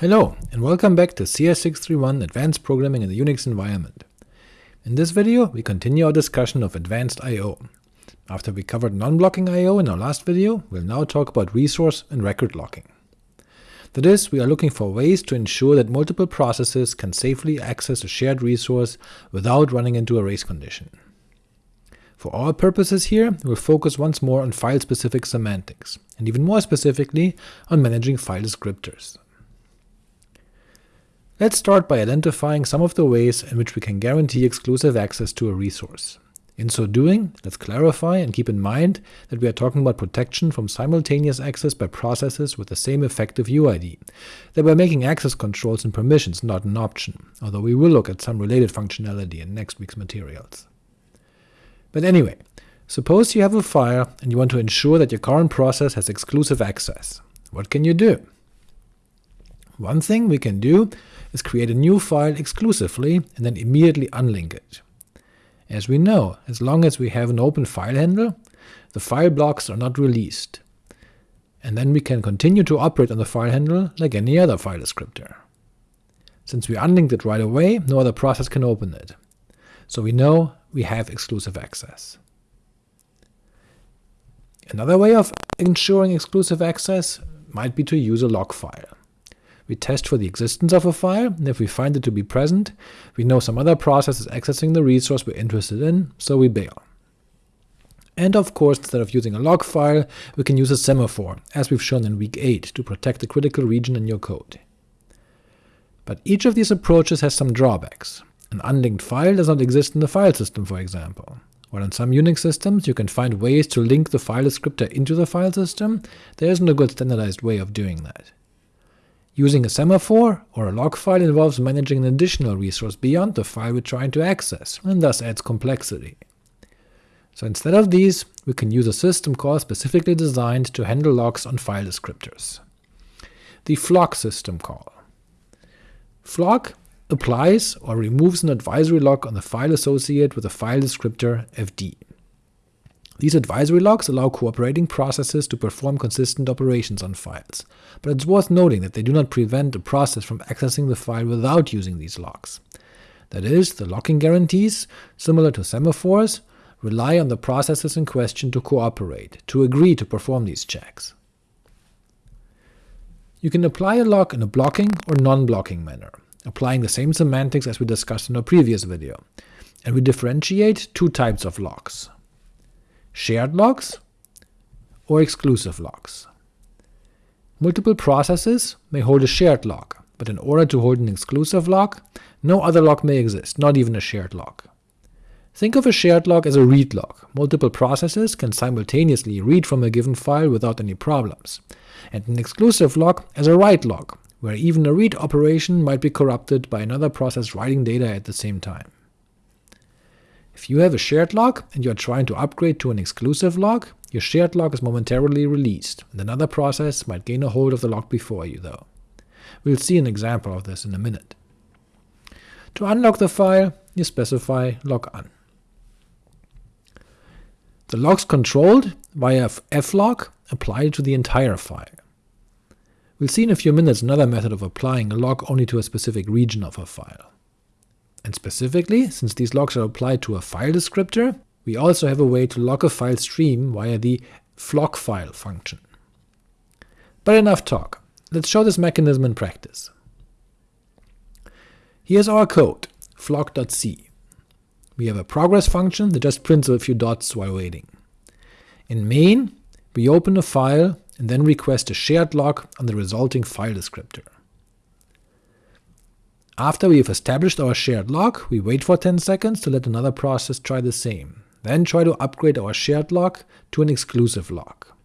Hello, and welcome back to CS631 Advanced Programming in the Unix Environment. In this video, we continue our discussion of advanced I.O. After we covered non-blocking I.O. in our last video, we'll now talk about resource and record locking. That is, we are looking for ways to ensure that multiple processes can safely access a shared resource without running into a race condition. For our purposes here, we'll focus once more on file-specific semantics, and even more specifically on managing file descriptors. Let's start by identifying some of the ways in which we can guarantee exclusive access to a resource. In so doing, let's clarify and keep in mind that we are talking about protection from simultaneous access by processes with the same effective UID, that we're making access controls and permissions not an option, although we will look at some related functionality in next week's materials. But anyway, suppose you have a file and you want to ensure that your current process has exclusive access. What can you do? One thing we can do is create a new file exclusively and then immediately unlink it. As we know, as long as we have an open file handle, the file blocks are not released, and then we can continue to operate on the file handle like any other file descriptor. Since we unlinked it right away, no other process can open it, so we know we have exclusive access. Another way of ensuring exclusive access might be to use a lock file. We test for the existence of a file, and if we find it to be present, we know some other process is accessing the resource we're interested in, so we bail. And of course, instead of using a lock file, we can use a semaphore, as we've shown in week 8, to protect the critical region in your code. But each of these approaches has some drawbacks. An unlinked file does not exist in the file system, for example. While in some Unix systems you can find ways to link the file descriptor into the file system, there isn't a good standardized way of doing that. Using a semaphore or a lock file involves managing an additional resource beyond the file we're trying to access, and thus adds complexity. So instead of these, we can use a system call specifically designed to handle locks on file descriptors. The flock system call. Flock applies or removes an advisory lock on the file associated with the file descriptor fd. These advisory locks allow cooperating processes to perform consistent operations on files, but it's worth noting that they do not prevent a process from accessing the file without using these locks. That is, the locking guarantees, similar to semaphores, rely on the processes in question to cooperate, to agree to perform these checks. You can apply a lock in a blocking or non-blocking manner, applying the same semantics as we discussed in our previous video, and we differentiate two types of locks, shared locks or exclusive locks. Multiple processes may hold a shared lock, but in order to hold an exclusive lock, no other lock may exist, not even a shared lock. Think of a shared lock as a read lock. Multiple processes can simultaneously read from a given file without any problems, and an exclusive lock as a write lock, where even a read operation might be corrupted by another process writing data at the same time. If you have a shared lock and you are trying to upgrade to an exclusive lock, your shared lock is momentarily released, and another process might gain a hold of the lock before you, though. We'll see an example of this in a minute. To unlock the file, you specify lock_un. The locks controlled via flock apply to the entire file. We'll see in a few minutes another method of applying a lock only to a specific region of a file. And specifically, since these locks are applied to a file descriptor, we also have a way to lock a file stream via the flockfile function. But enough talk, let's show this mechanism in practice. Here's our code, flock.c. We have a progress function that just prints a few dots while waiting. In main, we open a file and then request a shared lock on the resulting file descriptor. After we have established our shared lock, we wait for 10 seconds to let another process try the same, then try to upgrade our shared lock to an exclusive lock.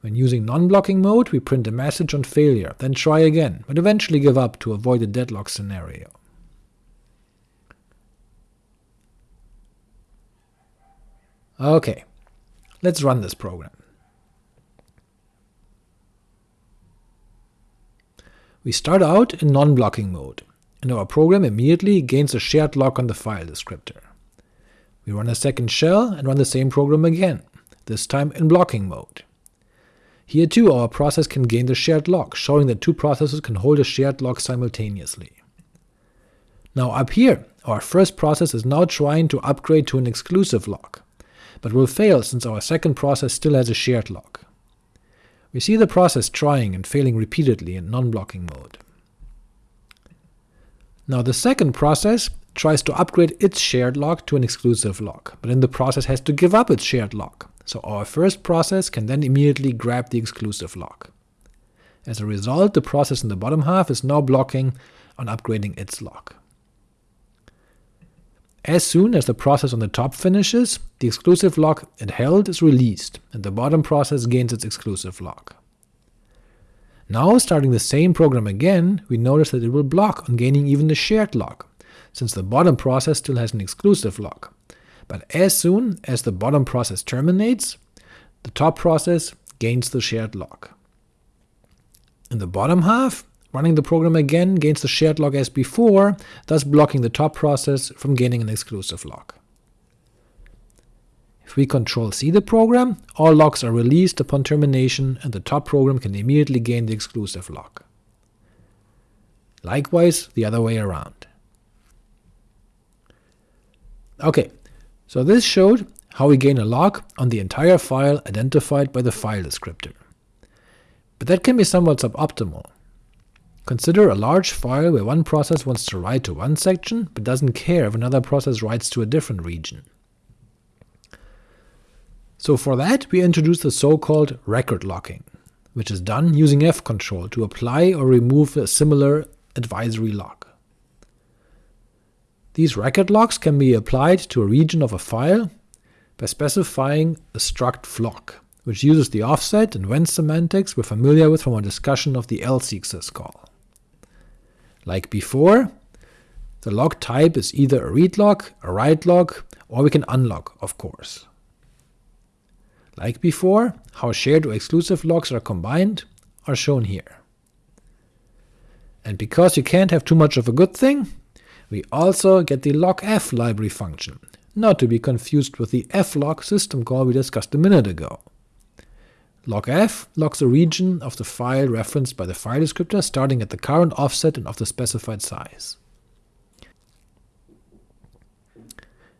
When using non-blocking mode, we print a message on failure, then try again, but eventually give up to avoid a deadlock scenario. Ok, let's run this program. We start out in non-blocking mode, and our program immediately gains a shared lock on the file descriptor. We run a second shell and run the same program again, this time in blocking mode. Here too our process can gain the shared lock, showing that two processes can hold a shared lock simultaneously. Now up here, our first process is now trying to upgrade to an exclusive lock, but will fail since our second process still has a shared lock. We see the process trying and failing repeatedly in non-blocking mode. Now the second process tries to upgrade its shared lock to an exclusive lock, but in the process has to give up its shared lock, so our first process can then immediately grab the exclusive lock. As a result, the process in the bottom half is now blocking on upgrading its lock. As soon as the process on the top finishes, the exclusive lock it held is released, and the bottom process gains its exclusive lock. Now, starting the same program again, we notice that it will block on gaining even the shared lock, since the bottom process still has an exclusive lock. But as soon as the bottom process terminates, the top process gains the shared lock. In the bottom half, running the program again gains the shared lock as before, thus blocking the top process from gaining an exclusive lock. If we Control-C the program, all locks are released upon termination, and the top program can immediately gain the exclusive lock. Likewise, the other way around. Ok, so this showed how we gain a lock on the entire file identified by the file descriptor. But that can be somewhat suboptimal. Consider a large file where one process wants to write to one section, but doesn't care if another process writes to a different region. So for that we introduce the so-called record locking, which is done using fcntl to apply or remove a similar advisory lock. These record locks can be applied to a region of a file by specifying a struct flock, which uses the offset and whence semantics we're familiar with from our discussion of the lseek call. Like before, the lock type is either a read lock, a write lock, or we can unlock, of course. Like before, how shared or exclusive locks are combined are shown here. And because you can't have too much of a good thing, we also get the lockf library function, not to be confused with the flock system call we discussed a minute ago. Lockf locks a region of the file referenced by the file descriptor starting at the current offset and of the specified size.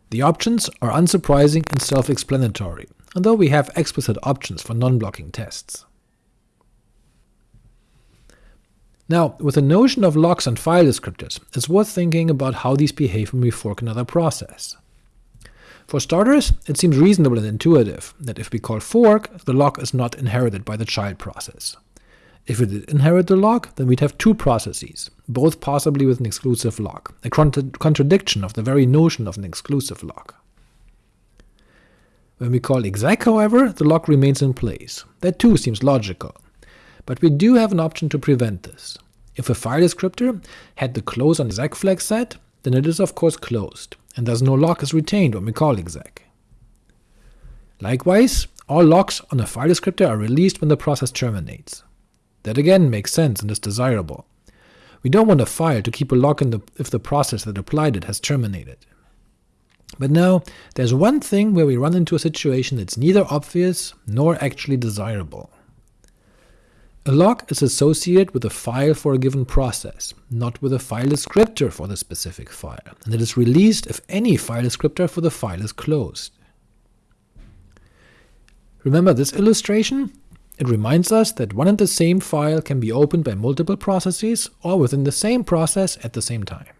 The options are unsurprising and self-explanatory, although we have explicit options for non-blocking tests. Now, with the notion of locks and file descriptors, it's worth thinking about how these behave when we fork another process. For starters, it seems reasonable and intuitive that if we call fork, the lock is not inherited by the child process. If we did inherit the lock, then we'd have two processes, both possibly with an exclusive lock, a contra contradiction of the very notion of an exclusive lock. When we call exec, however, the lock remains in place. That too seems logical. But we do have an option to prevent this. If a file descriptor had the close on exec flag set, then it is of course closed, and thus no lock is retained when we call exec. Likewise, all locks on a file descriptor are released when the process terminates. That again makes sense and is desirable. We don't want a file to keep a lock the, if the process that applied it has terminated. But now, there's one thing where we run into a situation that's neither obvious nor actually desirable. A lock is associated with a file for a given process, not with a file descriptor for the specific file, and it is released if any file descriptor for the file is closed. Remember this illustration? It reminds us that one and the same file can be opened by multiple processes or within the same process at the same time.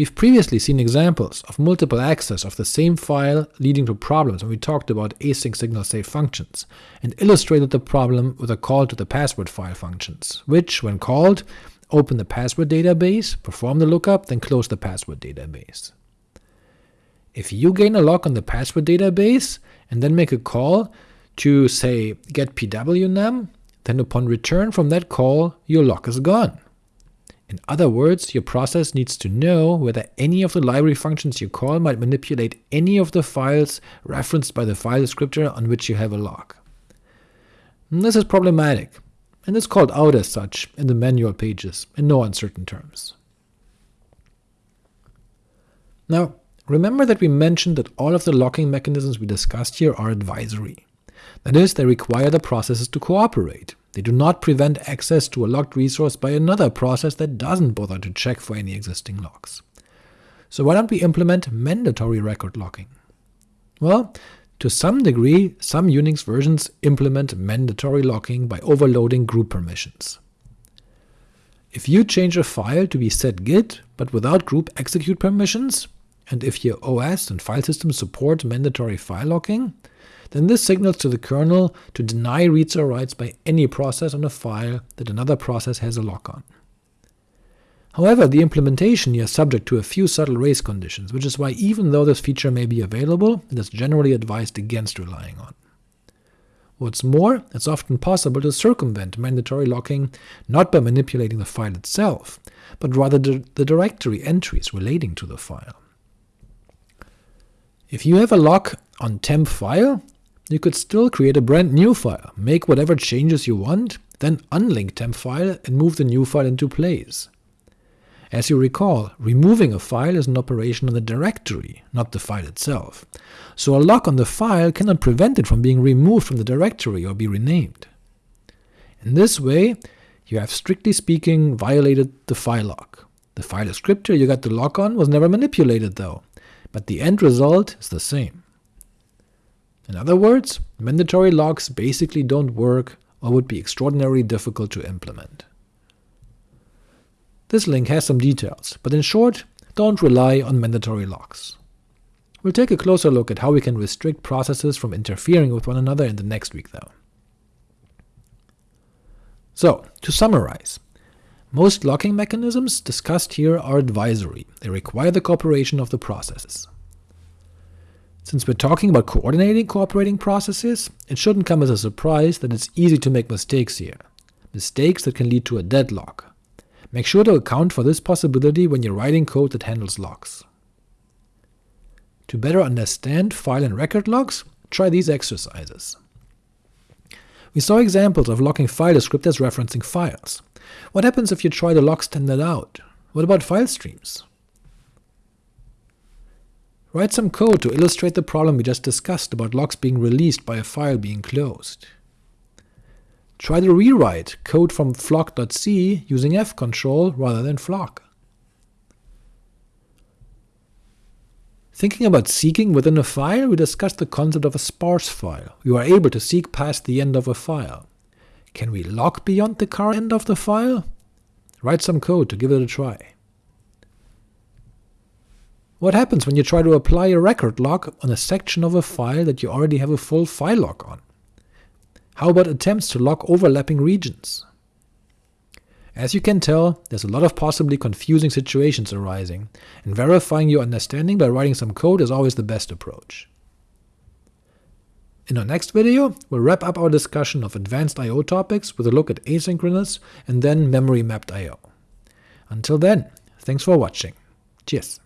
We've previously seen examples of multiple access of the same file leading to problems when we talked about async signal safe functions, and illustrated the problem with a call to the password file functions, which, when called, open the password database, perform the lookup, then close the password database. If you gain a lock on the password database, and then make a call to, say, getpwnam, then upon return from that call, your lock is gone. In other words, your process needs to know whether any of the library functions you call might manipulate any of the files referenced by the file descriptor on which you have a lock. Hmm, this is problematic, and is called out as such in the manual pages in no uncertain terms. Now, remember that we mentioned that all of the locking mechanisms we discussed here are advisory. That is, they require the processes to cooperate. They do not prevent access to a locked resource by another process that doesn't bother to check for any existing locks. So why don't we implement mandatory record locking? Well, to some degree, some Unix versions implement mandatory locking by overloading group permissions. If you change a file to be setgid, but without group execute permissions, and if your OS and file system support mandatory file locking, then this signals to the kernel to deny reads or writes by any process on a file that another process has a lock on. However, the implementation here is subject to a few subtle race conditions, which is why even though this feature may be available, it is generally advised against relying on. What's more, it's often possible to circumvent mandatory locking not by manipulating the file itself, but rather the, the directory entries relating to the file. If you have a lock on temp file, you could still create a brand new file, make whatever changes you want, then unlink temp file and move the new file into place. As you recall, removing a file is an operation on the directory, not the file itself, so a lock on the file cannot prevent it from being removed from the directory or be renamed. In this way, you have strictly speaking violated the file lock. The file descriptor you got the lock on was never manipulated though, but the end result is the same. In other words, mandatory locks basically don't work or would be extraordinarily difficult to implement. This link has some details, but in short, don't rely on mandatory locks. We'll take a closer look at how we can restrict processes from interfering with one another in the next week though. So, to summarize, most locking mechanisms discussed here are advisory, they require the cooperation of the processes. Since we're talking about coordinating cooperating processes, it shouldn't come as a surprise that it's easy to make mistakes here, mistakes that can lead to a deadlock, Make sure to account for this possibility when you're writing code that handles locks. To better understand file and record locks, try these exercises. We saw examples of locking file descriptors referencing files. What happens if you try to lock standard out? What about file streams? Write some code to illustrate the problem we just discussed about locks being released by a file being closed. Try to rewrite code from flock.c using fcntl rather than flock. Thinking about seeking within a file, we discussed the concept of a sparse file. You are able to seek past the end of a file. Can we lock beyond the current end of the file? Write some code to give it a try. What happens when you try to apply a record lock on a section of a file that you already have a full file lock on? How about attempts to lock overlapping regions? As you can tell, there's a lot of possibly confusing situations arising, and verifying your understanding by writing some code is always the best approach. In our next video, we'll wrap up our discussion of advanced I.O. topics with a look at asynchronous and then memory mapped I.O. Until then, thanks for watching. Cheers!